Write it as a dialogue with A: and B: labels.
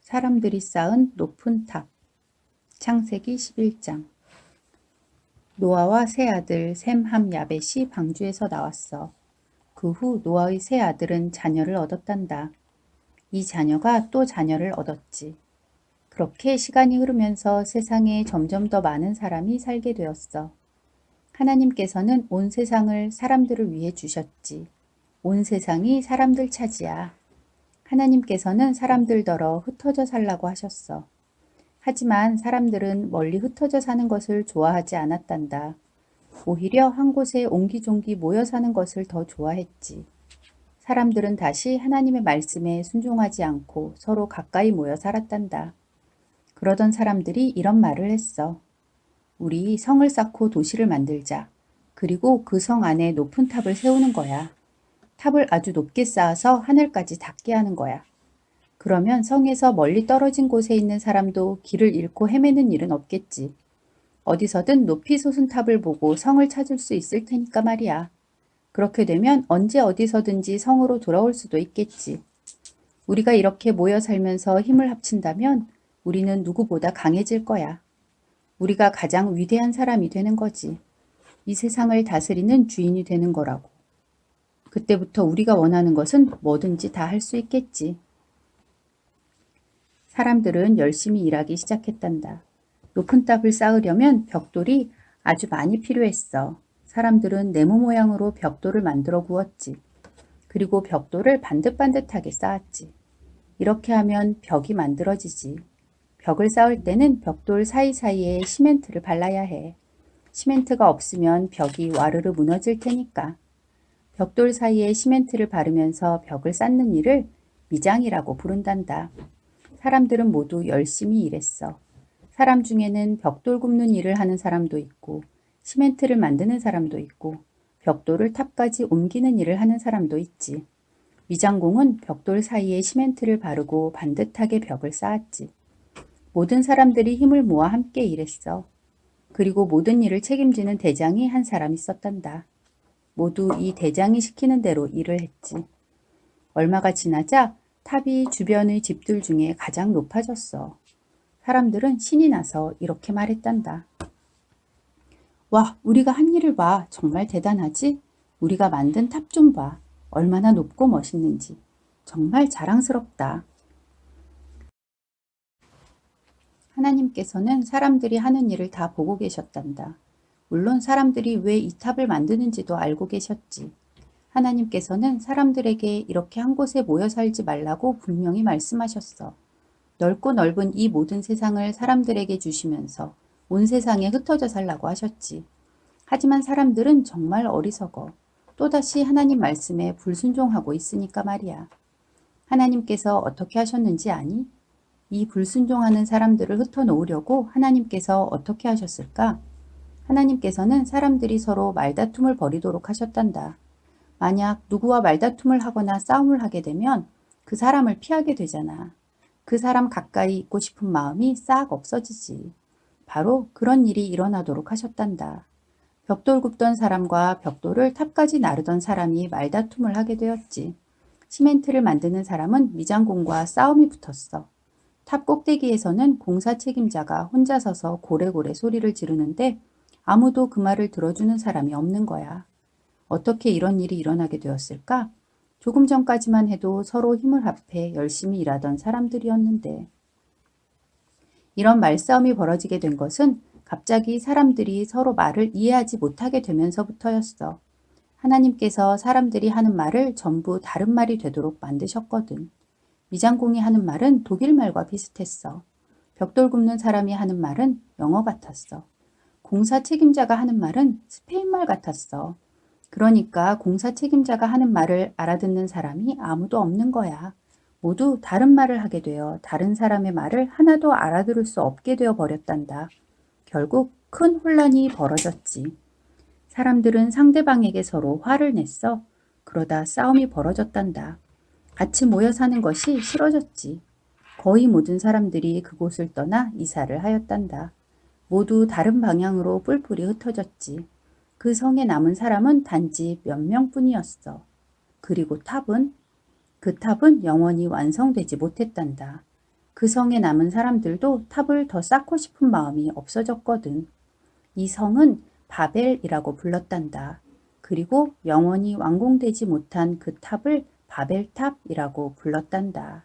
A: 사람들이 쌓은 높은 탑 창세기 11장 노아와 세 아들 셈, 함, 야벳이 방주에서 나왔어. 그 후 노아의 세 아들은 자녀를 얻었단다. 이 자녀가 또 자녀를 얻었지. 그렇게 시간이 흐르면서 세상에 점점 더 많은 사람이 살게 되었어. 하나님께서는 온 세상을 사람들을 위해 주셨지. 온 세상이 사람들 차지야. 하나님께서는 사람들더러 흩어져 살라고 하셨어. 하지만 사람들은 멀리 흩어져 사는 것을 좋아하지 않았단다. 오히려 한 곳에 옹기종기 모여 사는 것을 더 좋아했지. 사람들은 다시 하나님의 말씀에 순종하지 않고 서로 가까이 모여 살았단다. 그러던 사람들이 이런 말을 했어. 우리 성을 쌓고 도시를 만들자. 그리고 그 성 안에 높은 탑을 세우는 거야. 탑을 아주 높게 쌓아서 하늘까지 닿게 하는 거야. 그러면 성에서 멀리 떨어진 곳에 있는 사람도 길을 잃고 헤매는 일은 없겠지. 어디서든 높이 솟은 탑을 보고 성을 찾을 수 있을 테니까 말이야. 그렇게 되면 언제 어디서든지 성으로 돌아올 수도 있겠지. 우리가 이렇게 모여 살면서 힘을 합친다면 우리는 누구보다 강해질 거야. 우리가 가장 위대한 사람이 되는 거지. 이 세상을 다스리는 주인이 되는 거라고. 그때부터 우리가 원하는 것은 뭐든지 다 할 수 있겠지. 사람들은 열심히 일하기 시작했단다. 높은 탑을 쌓으려면 벽돌이 아주 많이 필요했어. 사람들은 네모 모양으로 벽돌을 만들어 구웠지. 그리고 벽돌을 반듯반듯하게 쌓았지. 이렇게 하면 벽이 만들어지지. 벽을 쌓을 때는 벽돌 사이사이에 시멘트를 발라야 해. 시멘트가 없으면 벽이 와르르 무너질 테니까. 벽돌 사이에 시멘트를 바르면서 벽을 쌓는 일을 미장이라고 부른단다. 사람들은 모두 열심히 일했어. 사람 중에는 벽돌 굽는 일을 하는 사람도 있고 시멘트를 만드는 사람도 있고 벽돌을 탑까지 옮기는 일을 하는 사람도 있지. 미장공은 벽돌 사이에 시멘트를 바르고 반듯하게 벽을 쌓았지. 모든 사람들이 힘을 모아 함께 일했어. 그리고 모든 일을 책임지는 대장이 한 사람 있었단다. 모두 이 대장이 시키는 대로 일을 했지. 얼마가 지나자 탑이 주변의 집들 중에 가장 높아졌어. 사람들은 신이 나서 이렇게 말했단다. 와, 우리가 한 일을 봐. 정말 대단하지? 우리가 만든 탑 좀 봐. 얼마나 높고 멋있는지. 정말 자랑스럽다. 하나님께서는 사람들이 하는 일을 다 보고 계셨단다. 물론 사람들이 왜 이 탑을 만드는지도 알고 계셨지. 하나님께서는 사람들에게 이렇게 한 곳에 모여 살지 말라고 분명히 말씀하셨어. 넓고 넓은 이 모든 세상을 사람들에게 주시면서 온 세상에 흩어져 살라고 하셨지. 하지만 사람들은 정말 어리석어. 또다시 하나님 말씀에 불순종하고 있으니까 말이야. 하나님께서 어떻게 하셨는지 아니? 이 불순종하는 사람들을 흩어놓으려고 하나님께서 어떻게 하셨을까? 하나님께서는 사람들이 서로 말다툼을 벌이도록 하셨단다. 만약 누구와 말다툼을 하거나 싸움을 하게 되면 그 사람을 피하게 되잖아. 그 사람 가까이 있고 싶은 마음이 싹 없어지지. 바로 그런 일이 일어나도록 하셨단다. 벽돌 굽던 사람과 벽돌을 탑까지 나르던 사람이 말다툼을 하게 되었지. 시멘트를 만드는 사람은 미장공과 싸움이 붙었어. 탑 꼭대기에서는 공사 책임자가 혼자 서서 고래고래 소리를 지르는데 아무도 그 말을 들어주는 사람이 없는 거야. 어떻게 이런 일이 일어나게 되었을까? 조금 전까지만 해도 서로 힘을 합해 열심히 일하던 사람들이었는데 이런 말싸움이 벌어지게 된 것은 갑자기 사람들이 서로 말을 이해하지 못하게 되면서부터였어. 하나님께서 사람들이 하는 말을 전부 다른 말이 되도록 만드셨거든. 미장공이 하는 말은 독일 말과 비슷했어. 벽돌 굽는 사람이 하는 말은 영어 같았어. 공사 책임자가 하는 말은 스페인말 같았어. 그러니까 공사 책임자가 하는 말을 알아듣는 사람이 아무도 없는 거야. 모두 다른 말을 하게 되어 다른 사람의 말을 하나도 알아들을 수 없게 되어 버렸단다. 결국 큰 혼란이 벌어졌지. 사람들은 상대방에게 서로 화를 냈어. 그러다 싸움이 벌어졌단다. 같이 모여 사는 것이 싫어졌지. 거의 모든 사람들이 그곳을 떠나 이사를 하였단다. 모두 다른 방향으로 뿔뿔이 흩어졌지. 그 성에 남은 사람은 단지 몇 명뿐이었어. 그리고 탑은? 그 탑은 영원히 완성되지 못했단다. 그 성에 남은 사람들도 탑을 더 쌓고 싶은 마음이 없어졌거든. 이 성은 바벨이라고 불렀단다. 그리고 영원히 완공되지 못한 그 탑을 바벨탑이라고 불렀단다.